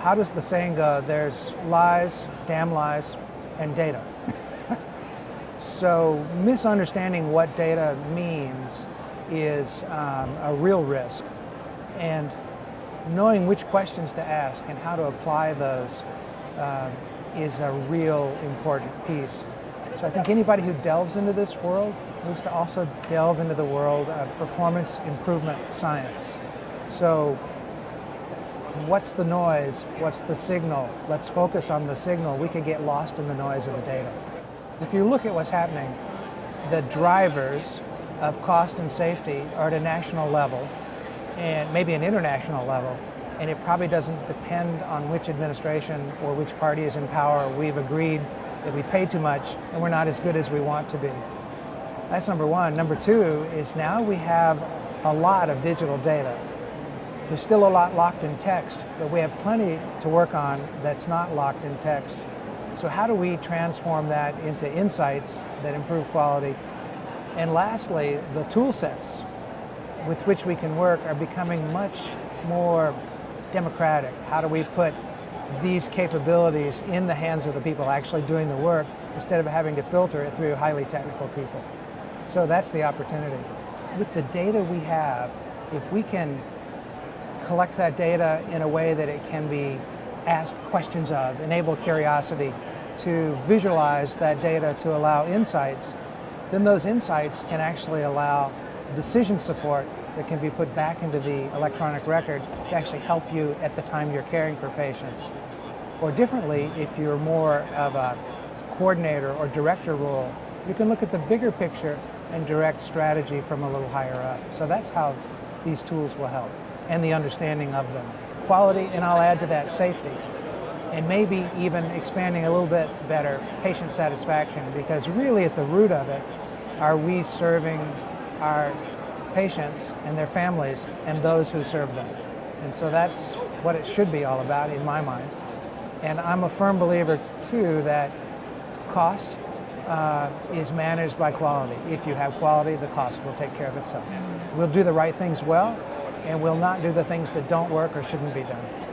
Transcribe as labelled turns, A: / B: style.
A: how does the saying go? There's lies, damn lies, and data. so misunderstanding what data means is um, a real risk. And knowing which questions to ask and how to apply those uh, is a real important piece. So I think anybody who delves into this world needs to also delve into the world of performance improvement science. So what's the noise? What's the signal? Let's focus on the signal. We could get lost in the noise of the data. If you look at what's happening, the drivers of cost and safety are at a national level and maybe an international level, and it probably doesn't depend on which administration or which party is in power. We've agreed that we pay too much and we're not as good as we want to be. That's number one. Number two is now we have a lot of digital data. There's still a lot locked in text, but we have plenty to work on that's not locked in text. So how do we transform that into insights that improve quality? And lastly, the tool sets with which we can work are becoming much more democratic. How do we put these capabilities in the hands of the people actually doing the work instead of having to filter it through highly technical people? So that's the opportunity. With the data we have, if we can collect that data in a way that it can be asked questions of, enable curiosity, to visualize that data to allow insights, then those insights can actually allow decision support that can be put back into the electronic record to actually help you at the time you're caring for patients. Or differently, if you're more of a coordinator or director role, you can look at the bigger picture and direct strategy from a little higher up. So that's how these tools will help, and the understanding of them. Quality, and I'll add to that safety, and maybe even expanding a little bit better patient satisfaction, because really at the root of it, are we serving our patients and their families and those who serve them. And so that's what it should be all about in my mind. And I'm a firm believer too that cost uh, is managed by quality. If you have quality, the cost will take care of itself. We'll do the right things well, and we'll not do the things that don't work or shouldn't be done.